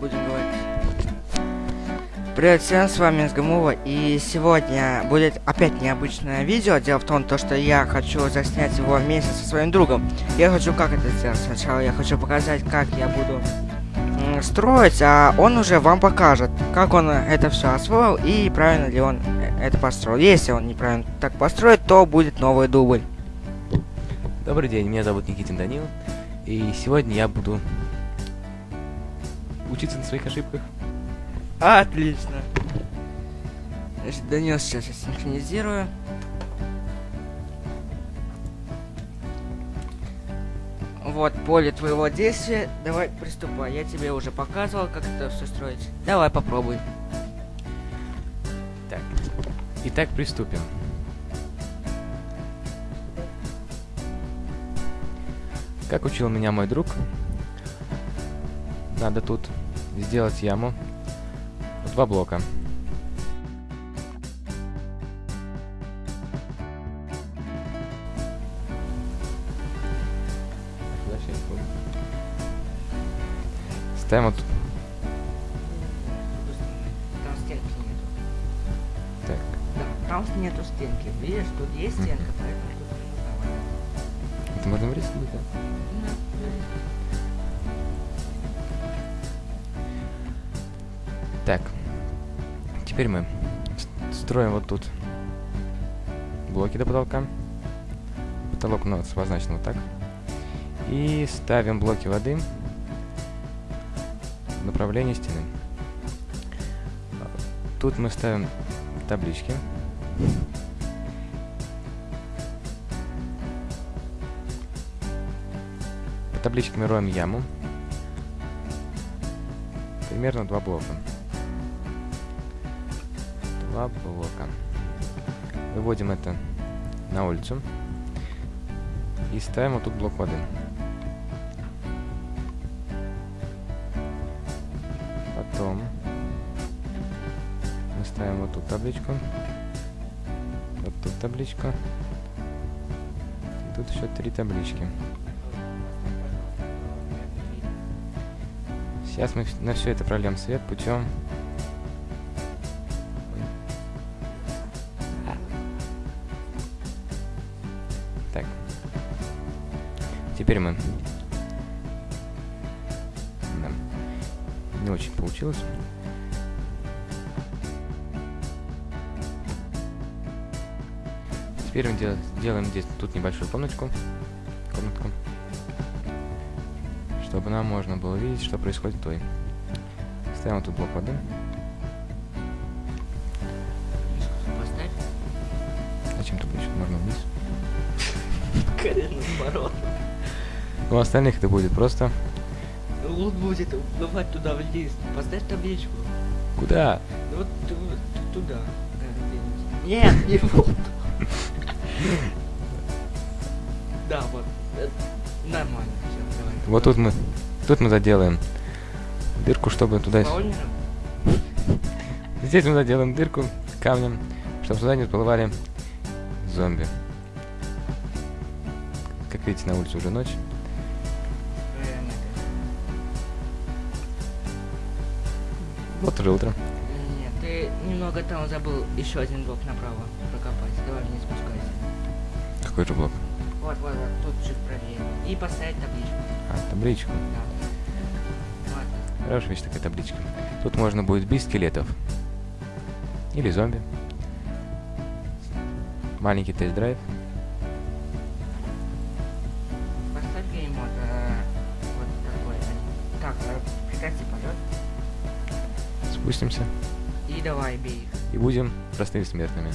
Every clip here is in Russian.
будем говорить. Привет всем, с вами Сгамова, и сегодня будет опять необычное видео. Дело в том, то, что я хочу заснять его вместе со своим другом. Я хочу как это сделать. Сначала я хочу показать, как я буду строить, а он уже вам покажет, как он это все освоил и правильно ли он это построил. Если он неправильно так построит, то будет новый дубль. Добрый день, меня зовут Никитин Данил, и сегодня я буду учиться на своих ошибках. Отлично. Значит, Данил сейчас я синхронизирую. Вот поле твоего действия. Давай приступай. Я тебе уже показывал, как это все строить. Давай попробуй. Так. Итак, приступим. Как учил меня мой друг, надо тут сделать яму два блока. Ставим вот Там стенки нету. так. Да, там нету стенки. Видишь, тут есть стенка, поэтому тут. Это можно вырезать, да? Так. Теперь мы строим вот тут блоки до потолка. Потолок у нас обозначен вот так. И ставим блоки воды в направлении стены. Тут мы ставим таблички. По табличкам роем яму. Примерно два блока. Два блока. Выводим это на улицу. И ставим вот тут блок воды. Потом мы ставим вот тут табличку. Вот тут табличку. И тут еще три таблички. Сейчас мы на все это прольем свет путем... Теперь мы... Да. Не очень получилось. Теперь мы дел- делаем здесь тут небольшую комнатку. Комнатку чтобы нам можно было видеть, что происходит в той. Ставим вот тут блок воды. Поставь. Зачем табличку? Можно вниз. Коренный наоборот. У остальных это будет просто... Лут будет уплывать туда вниз. Поставь табличку. Куда? Ну Вот ту- ту- туда. Нет, не вот. Да, вот. Э, Нормально. Все, давай. Вот тут мы... Тут мы заделаем дырку, чтобы туда... Здесь мы заделаем дырку камнем, чтобы сюда не всплывали зомби. Как видите, на улице уже ночь. Вот уже. Нет, ты немного там забыл еще один блок направо прокопать. Давай вниз спускайся. Какой же блок? Вот, вот, вот, тут чуть правее. И поставить табличку. А, табличку. Да. Ладно. Хорошая вещь такая табличка. Тут можно будет бить скелетов. Или зомби. Маленький тест-драйв. Спустимся. И давай бей их. И будем простыми смертными.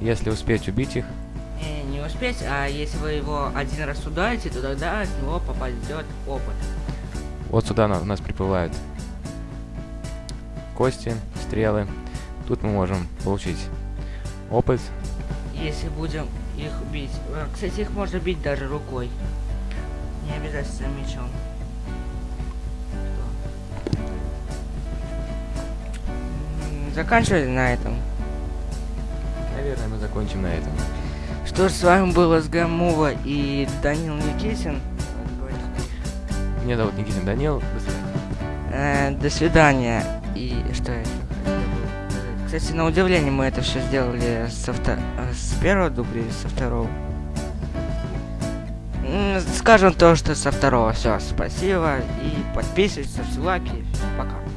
Если успеть убить их, Не, не успеть, а если вы его один раз ударите, то тогда с него попадет опыт. вот сюда у нас приплывают кости, стрелы. Тут мы можем получить опыт. Если будем их бить. Э, Кстати, их можно бить даже рукой. Не обязательно мечом. Заканчивали на этом. Наверное, мы закончим на этом. Что ж, с вами был СГМува и Данил Никитин. Меня зовут Никитин Данил. До свидания. Э, до свидания. И что я? Кстати, на удивление мы это все сделали со вто... с первого дубля или со второго. Скажем то, что со второго. Все, спасибо. И подписывайтесь, ставьте лайки. Пока.